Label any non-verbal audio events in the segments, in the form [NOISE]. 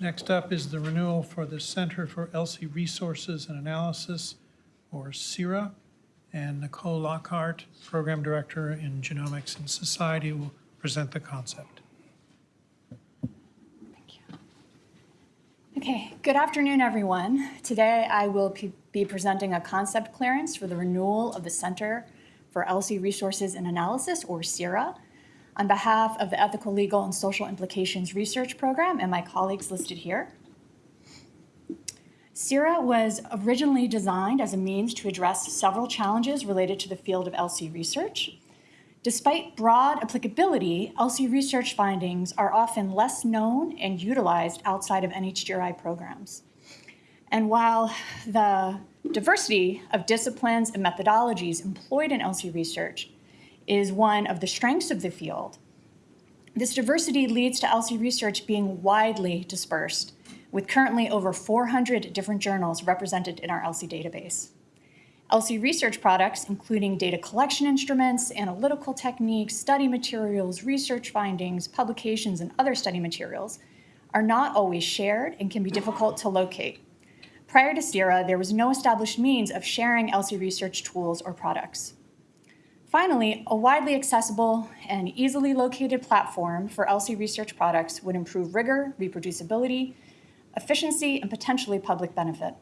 Next up is the renewal for the Center for ELSI Resources and Analysis, or CERA. And Nicole Lockhart, Program Director in Genomics and Society, will present the concept. Thank you. Okay, good afternoon, everyone. Today I will be presenting a concept clearance for the renewal of the Center for ELSI Resources and Analysis, or CERA, on behalf of the Ethical, Legal, and Social Implications Research Program and my colleagues listed here. CERA was originally designed as a means to address several challenges related to the field of ELSI research. Despite broad applicability, ELSI research findings are often less known and utilized outside of NHGRI programs. And while the diversity of disciplines and methodologies employed in ELSI research is one of the strengths of the field, this diversity leads to ELSI research being widely dispersed, with currently over 400 different journals represented in our ELSI database. ELSI research products, including data collection instruments, analytical techniques, study materials, research findings, publications, and other study materials, are not always shared and can be difficult to locate. Prior to CERA, there was no established means of sharing ELSI research tools or products. Finally, a widely accessible and easily located platform for ELSI research products would improve rigor, reproducibility, efficiency, and potentially public benefit.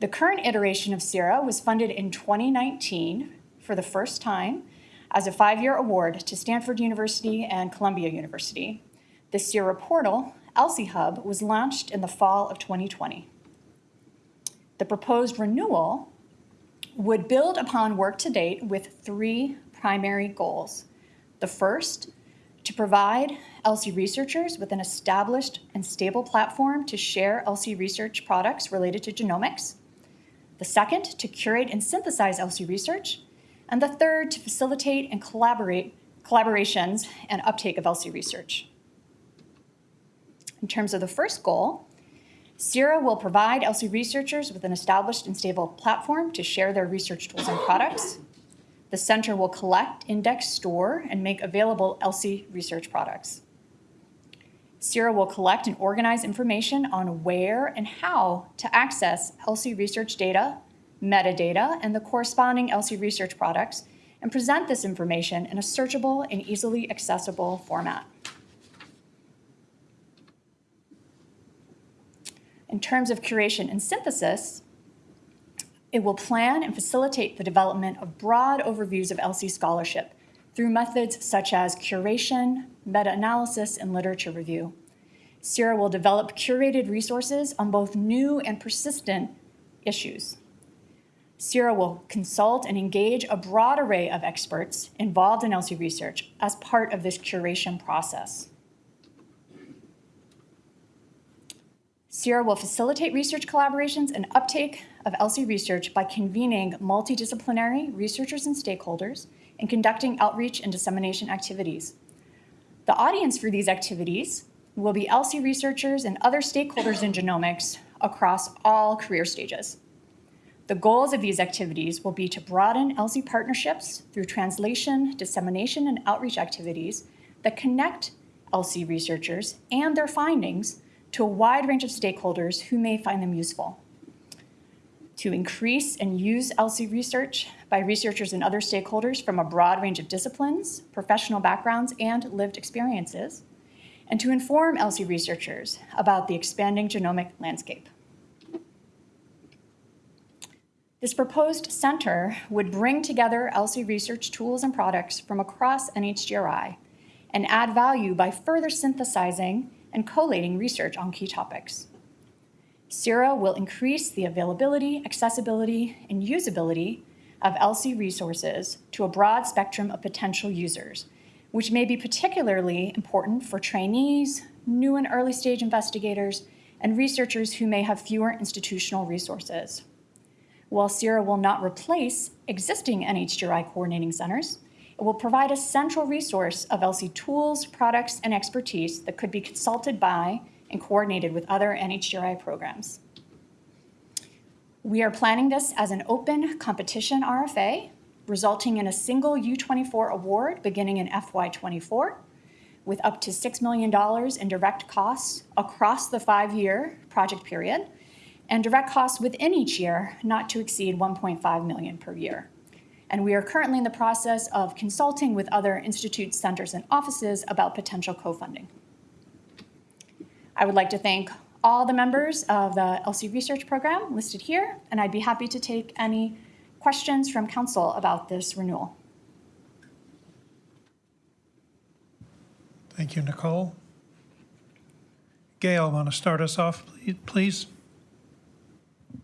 The current iteration of CERA was funded in 2019 for the first time as a five-year award to Stanford University and Columbia University. The CERA portal, ELSI Hub, was launched in the fall of 2020. The proposed renewal would build upon work to date with three primary goals. The first, to provide ELSI researchers with an established and stable platform to share ELSI research products related to genomics. The second, to curate and synthesize ELSI research. And the third, to facilitate and collaborate collaborations and uptake of ELSI research. In terms of the first goal, CERA will provide ELSI researchers with an established and stable platform to share their research tools and products. The center will collect, index, store, and make available ELSI research products. CERA will collect and organize information on where and how to access ELSI research data, metadata, and the corresponding ELSI research products, and present this information in a searchable and easily accessible format. In terms of curation and synthesis, it will plan and facilitate the development of broad overviews of ELSI scholarship through methods such as curation, meta-analysis, and literature review. CERA will develop curated resources on both new and persistent issues. CERA will consult and engage a broad array of experts involved in ELSI research as part of this curation process. CERA will facilitate research collaborations and uptake of ELSI research by convening multidisciplinary researchers and stakeholders and conducting outreach and dissemination activities. The audience for these activities will be ELSI researchers and other stakeholders in genomics across all career stages. The goals of these activities will be to broaden ELSI partnerships through translation, dissemination, and outreach activities that connect ELSI researchers and their findings to a wide range of stakeholders who may find them useful. To increase and use ELSI research by researchers and other stakeholders from a broad range of disciplines, professional backgrounds, and lived experiences, and to inform ELSI researchers about the expanding genomic landscape. This proposed center would bring together ELSI research tools and products from across NHGRI and add value by further synthesizing and collating research on key topics. CERA will increase the availability, accessibility, and usability of ELSI resources to a broad spectrum of potential users, which may be particularly important for trainees, new and early stage investigators, and researchers who may have fewer institutional resources. While CERA will not replace existing NHGRI coordinating centers, it will provide a central resource of ELSI tools, products, and expertise that could be consulted by and coordinated with other NHGRI programs. We are planning this as an open competition RFA, resulting in a single U24 award beginning in FY24, with up to $6 million in direct costs across the five-year project period, and direct costs within each year not to exceed 1.5 million per year. And we are currently in the process of consulting with other institutes, centers, and offices about potential co-funding. I would like to thank all the members of the ELSI Research Program listed here, and I'd be happy to take any questions from council about this renewal. Thank you, Nicole. Gail, want to start us off, please?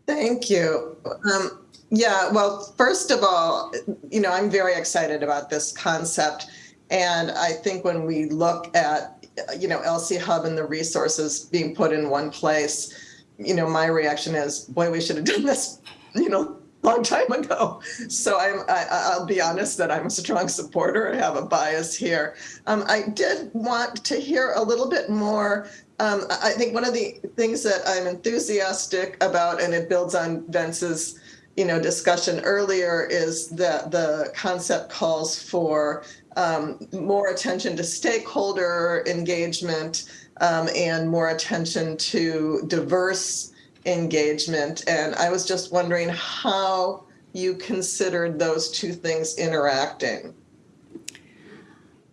Thank you. Um, yeah, well, first of all, you know, I'm very excited about this concept. And I think when we look at, you know, ELSI Hub and the resources being put in one place, you know, my reaction is, boy, we should have done this, you know, long time ago. So I'm, I, I'll be honest that I'm a strong supporter. I have a bias here. Um, I did want to hear a little bit more. Um, I think one of the things that I'm enthusiastic about, and it builds on Vince's, you know, discussion earlier, is that the concept calls for um, more attention to stakeholder engagement um, and more attention to diverse engagement. And I was just wondering how you considered those two things interacting.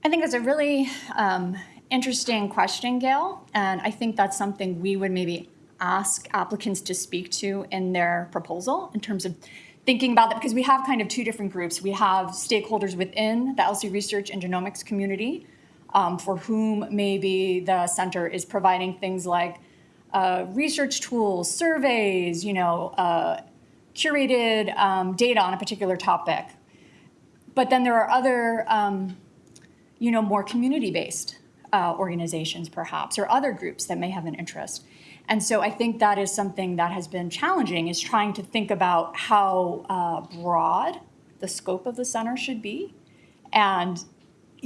I think it's a really um, interesting question, Gail. And I think that's something we would maybe ask applicants to speak to in their proposal in terms of thinking about that because we have kind of two different groups. We have stakeholders within the ELSI research and genomics community um, for whom maybe the center is providing things like uh, research tools, surveys, you know, uh, curated um, data on a particular topic. But then there are other, um, you know, more community-based uh, organizations perhaps, or other groups that may have an interest. And so I think that is something that has been challenging is trying to think about how uh, broad the scope of the center should be. And,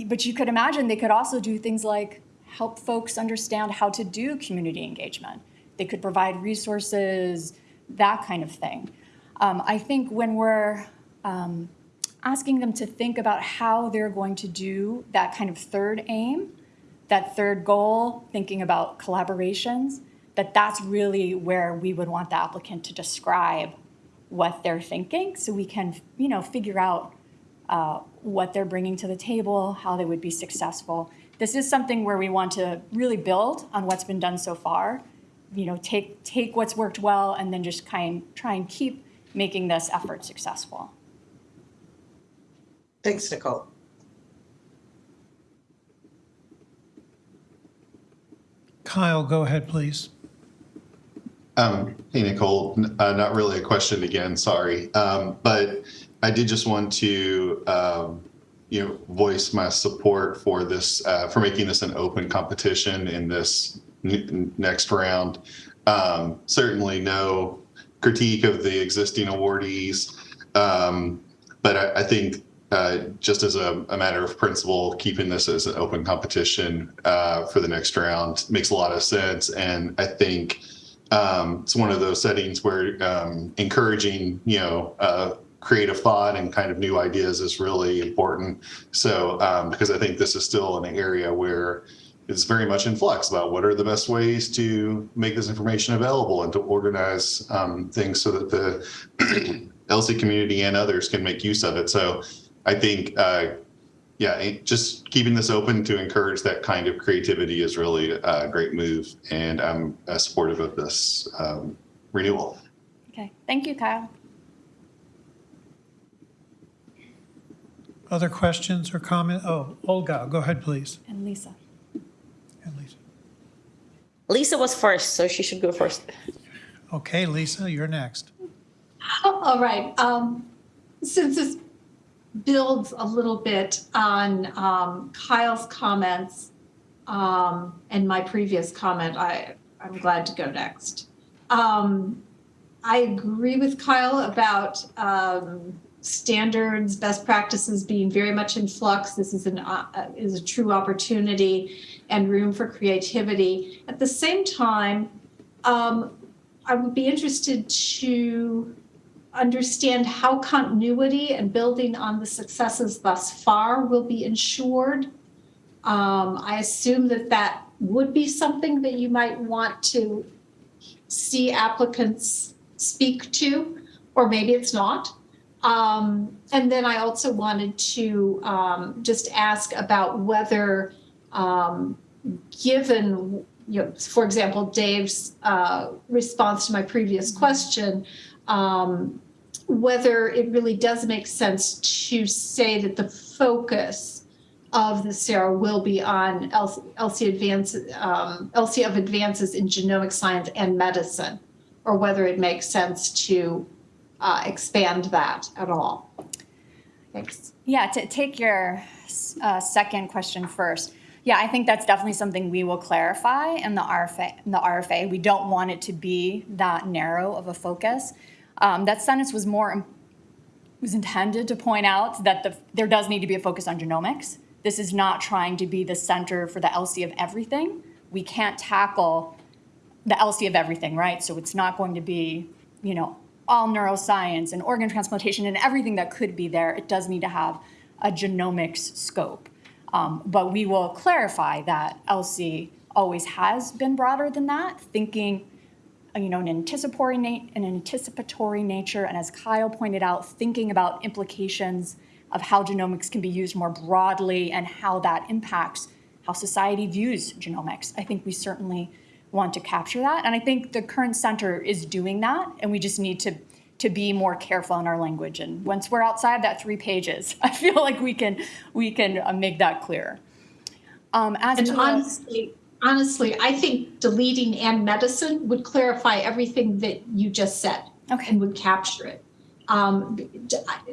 but you could imagine they could also do things like help folks understand how to do community engagement. They could provide resources, that kind of thing. Um, I think when we're um, asking them to think about how they're going to do that kind of third aim, that third goal, thinking about collaborations, that that's really where we would want the applicant to describe what they're thinking so we can, you know, figure out uh, what they're bringing to the table, how they would be successful, this is something where we want to really build on what's been done so far. You know, take take what's worked well and then just kind try and keep making this effort successful. Thanks, Nicole. Kyle, go ahead, please. Um, hey, Nicole, uh, not really a question again, sorry. Um, but I did just want to um, you know, voice my support for this, uh, for making this an open competition in this next round. Um, certainly no critique of the existing awardees, um, but I, I think uh, just as a, a, matter of principle, keeping this as an open competition uh, for the next round makes a lot of sense. And I think um, it's one of those settings where um, encouraging, you know, uh, creative thought and kind of new ideas is really important. So, um, because I think this is still an area where it's very much in flux about what are the best ways to make this information available and to organize um, things so that the [CLEARS THROAT] ELSI community and others can make use of it. So I think, uh, yeah, just keeping this open to encourage that kind of creativity is really a great move. And I'm uh, supportive of this um, renewal. Okay, thank you, Kyle. Other questions or comment? Oh, Olga, go ahead, please. And Lisa. And Lisa. Lisa was first, so she should go first. Okay, Lisa, you're next. All right. Um, since this builds a little bit on um, Kyle's comments um, and my previous comment, I, I'm glad to go next. Um, I agree with Kyle about um, standards, best practices being very much in flux. This is an uh, is a true opportunity and room for creativity. At the same time, um, I would be interested to understand how continuity and building on the successes thus far will be ensured Um, I assume that that would be something that you might want to see applicants speak to, or maybe it's not. Um, and then I also wanted to um, just ask about whether, um, given, you know, for example, Dave's uh, response to my previous question, um, whether it really does make sense to say that the focus of the CERA will be on ELSI advance, um, ELSI of advances in genomic science and medicine, or whether it makes sense to uh, expand that at all. Thanks. Yeah, to take your uh, second question first. Yeah, I think that's definitely something we will clarify in the RFA. In the RFA, we don't want it to be that narrow of a focus. Um, that sentence was more was intended to point out that the, there does need to be a focus on genomics. This is not trying to be the center for the ELSI of everything. We can't tackle the ELSI of everything, right? So it's not going to be, you know, all neuroscience and organ transplantation and everything that could be there. It does need to have a genomics scope. Um, but we will clarify that ELSI always has been broader than that, thinking you know, an anticipatory, an anticipatory nature, and as Kyle pointed out, thinking about implications of how genomics can be used more broadly and how that impacts how society views genomics. I think we certainly want to capture that, and I think the current center is doing that, and we just need to to be more careful in our language. And once we're outside that three pages, [LAUGHS] I feel like we can we can uh, make that clear. Um, as And to honestly, honestly, I think deleting and medicine would clarify everything that you just said okay. and would capture it. Um,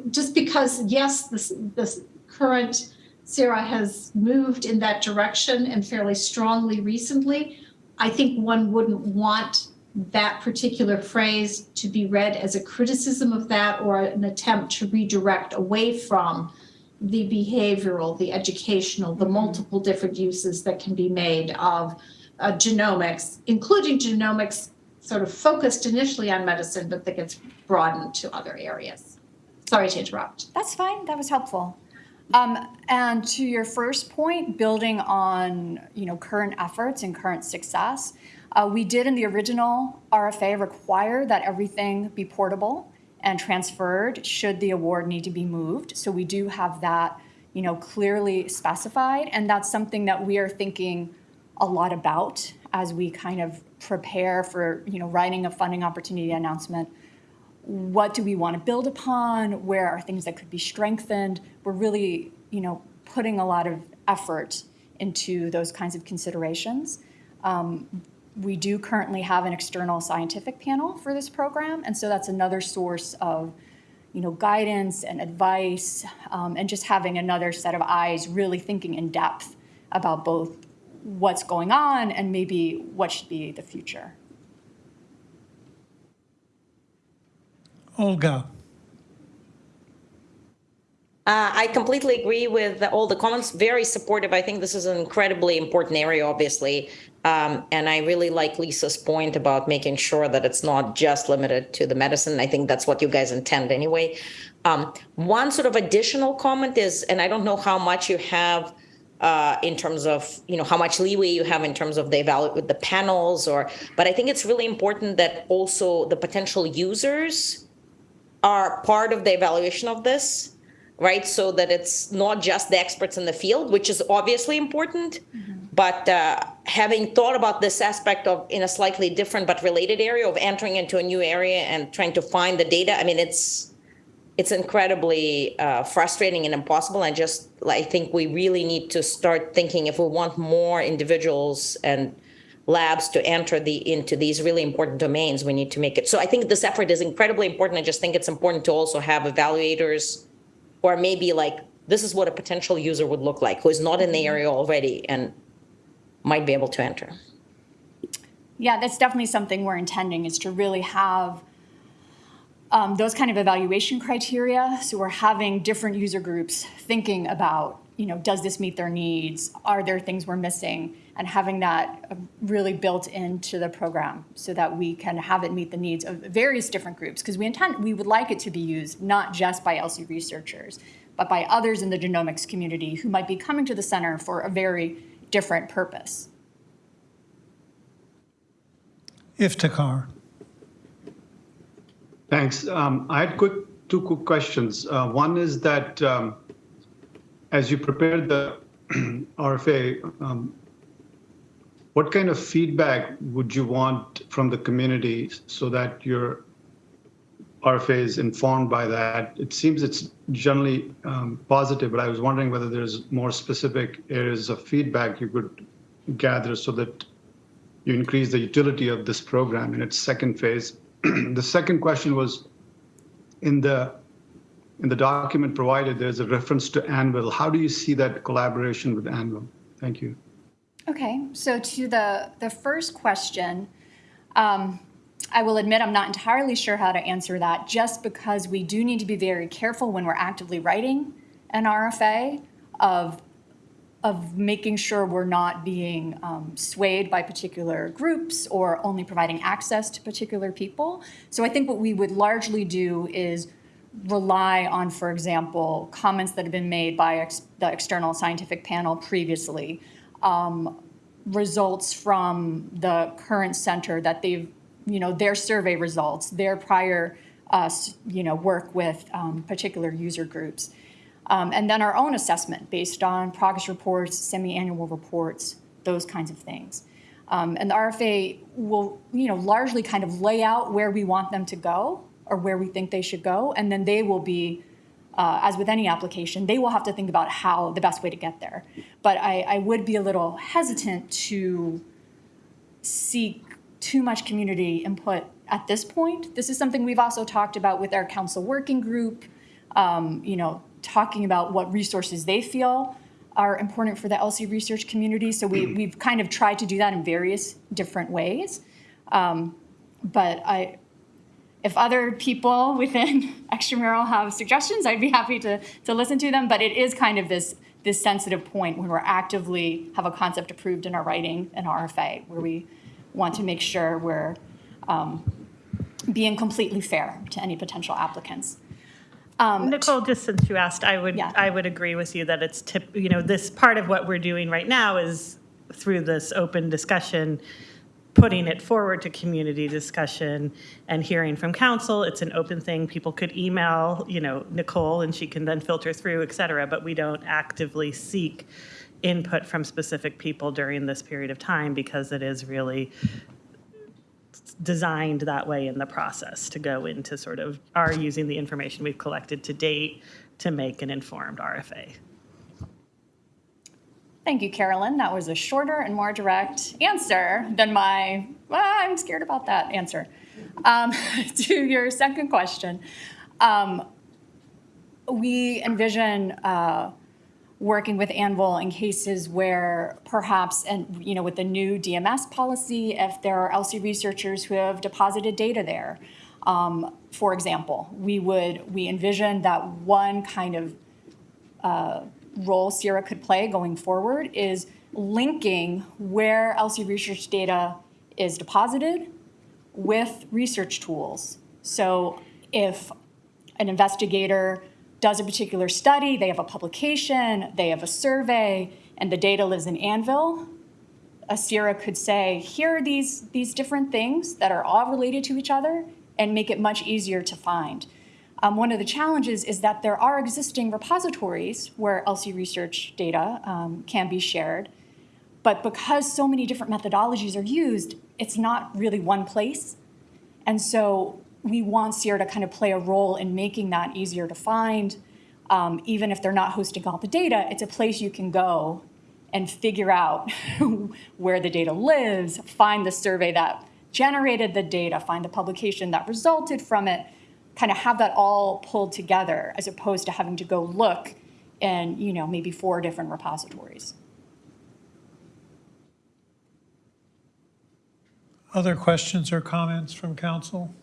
just because, yes, this, this current CERA has moved in that direction and fairly strongly recently, I think one wouldn't want that particular phrase to be read as a criticism of that or an attempt to redirect away from the behavioral, the educational, the multiple different uses that can be made of uh, genomics, including genomics sort of focused initially on medicine, but that gets broadened to other areas. Sorry to interrupt. That's fine. That was helpful. Um, and to your first point, building on you know current efforts and current success, uh, we did in the original RFA require that everything be portable and transferred should the award need to be moved. So we do have that you know clearly specified, and that's something that we are thinking a lot about as we kind of prepare for you know writing a funding opportunity announcement. What do we want to build upon? Where are things that could be strengthened? We're really you know putting a lot of effort into those kinds of considerations. Um, we do currently have an external scientific panel for this program and so that's another source of you know guidance and advice um, and just having another set of eyes really thinking in depth about both what's going on and maybe what should be the future. Olga, Uh, I completely agree with all the comments. Very supportive. I think this is an incredibly important area, obviously. Um, and I really like Lisa's point about making sure that it's not just limited to the medicine. I think that's what you guys intend anyway. Um, one sort of additional comment is, and I don't know how much you have uh, in terms of, you know, how much leeway you have in terms of the evalu- with the panels or, but I think it's really important that also the potential users are part of the evaluation of this right? So that it's not just the experts in the field, which is obviously important, but uh, having thought about this aspect of in a slightly different but related area of entering into a new area and trying to find the data, I mean, it's it's incredibly uh, frustrating and impossible. And just I think we really need to start thinking if we want more individuals and labs to enter the into these really important domains, we need to make it. So I think this effort is incredibly important. I just think it's important to also have evaluators or maybe like this is what a potential user would look like who is not in the area already and might be able to enter. Yeah, that's definitely something we're intending is to really have um, those kind of evaluation criteria. So we're having different user groups thinking about, you know, does this meet their needs? Are there things we're missing? And having that uh, really built into the program so that we can have it meet the needs of various different groups. Because we intend, we would like it to be used not just by ELSI researchers, but by others in the genomics community who might be coming to the center for a very different purpose. Iftikhar. Thanks. Um, I had quick, two quick questions. Uh, One is that um, as you prepared the [CLEARS THROAT] RFA, um, what kind of feedback would you want from the community so that your RFA is informed by that? It seems it's generally um, positive, but I was wondering whether there's more specific areas of feedback you could gather so that you increase the utility of this program in its second phase. [CLEARS THROAT] the second question was in the in the document provided, there's a reference to AnVIL. How do you see that collaboration with AnVIL? Thank you. Okay, so to the, the first question, um, I will admit I'm not entirely sure how to answer that just because we do need to be very careful when we're actively writing an RFA of, of making sure we're not being um, swayed by particular groups or only providing access to particular people. So I think what we would largely do is rely on, for example, comments that have been made by ex- the external scientific panel previously, um, results from the current center that they've, you know, their survey results, their prior, uh, you know, work with um, particular user groups. Um, and then our own assessment based on progress reports, semi-annual reports, those kinds of things. Um, and the RFA will, you know, largely kind of lay out where we want them to go or where we think they should go, and then they will be, uh, as with any application, they will have to think about how the best way to get there. But I, I would be a little hesitant to seek too much community input at this point. This is something we've also talked about with our council working group, um, you know, talking about what resources they feel are important for the ELSI research community. So we, we've kind of tried to do that in various different ways. Um, but I, if other people within [LAUGHS] extramural have suggestions, I'd be happy to, to listen to them. But it is kind of this, this sensitive point when we're actively have a concept approved in our writing and RFA, where we want to make sure we're um, being completely fair to any potential applicants. Nicole, just since you asked, I would, Yeah. I would agree with you that it's tip, you know, this part of what we're doing right now is through this open discussion, putting it forward to community discussion and hearing from council. It's an open thing. People could email, you know, Nicole and she can then filter through, et cetera, but we don't actively seek input from specific people during this period of time because it is really designed that way in the process to go into sort of are using the information we've collected to date to make an informed RFA. Thank you, Carolyn. That was a shorter and more direct answer than my, well, I'm scared about that answer. Um, [LAUGHS] to your second question, um, we envision uh, working with AnVIL in cases where perhaps, and you know, with the new DMS policy, if there are ELSI researchers who have deposited data there, um, for example, we would we envision that one kind of role CERA could play going forward is linking where ELSI research data is deposited with research tools. So if an investigator does a particular study, they have a publication, they have a survey, and the data lives in AnVIL, a CERA could say, here are these, these different things that are all related to each other and make it much easier to find. Um, one of the challenges is that there are existing repositories where ELSI research data um, can be shared, but because so many different methodologies are used, it's not really one place. And so we want CERA to kind of play a role in making that easier to find. Um, even if they're not hosting all the data, it's a place you can go and figure out [LAUGHS] where the data lives, find the survey that generated the data, find the publication that resulted from it, kind of have that all pulled together as opposed to having to go look in, you know, maybe four different repositories. Other questions or comments from council?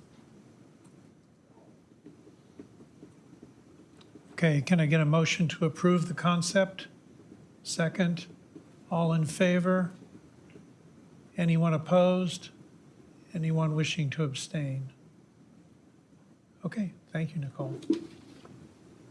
Okay, can I get a motion to approve the concept? Second, all in favor? Anyone opposed? Anyone wishing to abstain? Okay, thank you, Nicole.